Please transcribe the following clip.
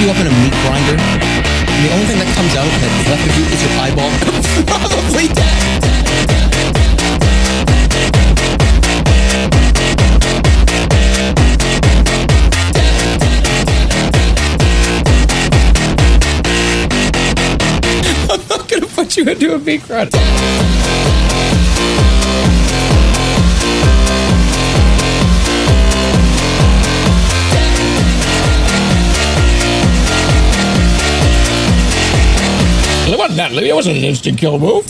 you up in a meat grinder, and the only thing that comes out that left of you is your eyeball, probably dead. I'm not gonna put you into a meat grinder. It wasn't that. It wasn't an instant kill move.